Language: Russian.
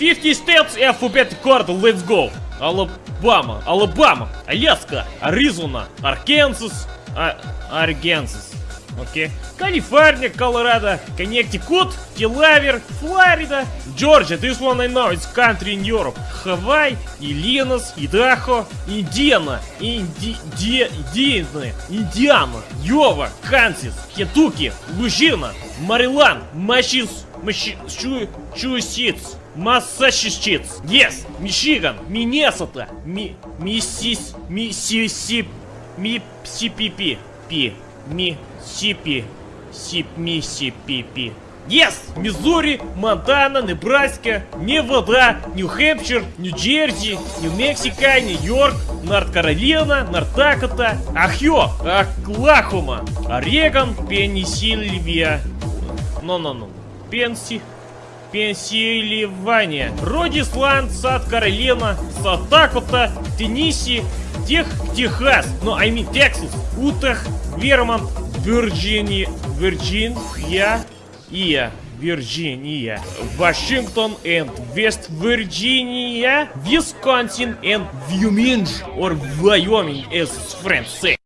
50 states alphabet card, let's go. Alabama, Alabama, Alaska, Arizona, Arkansas, а. Okay. California, Colorado, Connecticut, Delaware, Florida, Georgia, this one I know, it's country in Europe. Hawaii, Illinois, Idaho, Indiana, Indi... Di... Indiana, Indiana, Iowa, Kansas, Kentucky, Louisiana, Maryland, Massachus, Massachusetts, Massachusetts, yes, Michigan, Minnesota, Mi... Missis... Mississip... Missipipi, Pi... Missipi... Sip... Missipipi. Yes! Миссури, Монтана, Небраска, Невада, Нью-Хэмпшир, Нью-Джерси, Нью-Мексико, Нью-Йорк, Норт-Каролина, Норт-Дакота, Ахьо, Оклахома, Орегон, Пенсильвия. Ну-ну-ну. Пенси... Пенсильвания, Родисланд, Сад-Каролина, Сад-Дакота, Теннисси, Тех, Техас, ну, I mean, Texas, Утах, Вермонт, Вирджиния, Вирджиния, Ия, Вирджиния, Вашингтон West Virginia, Wisconsin and Wyoming, or Wyoming as say.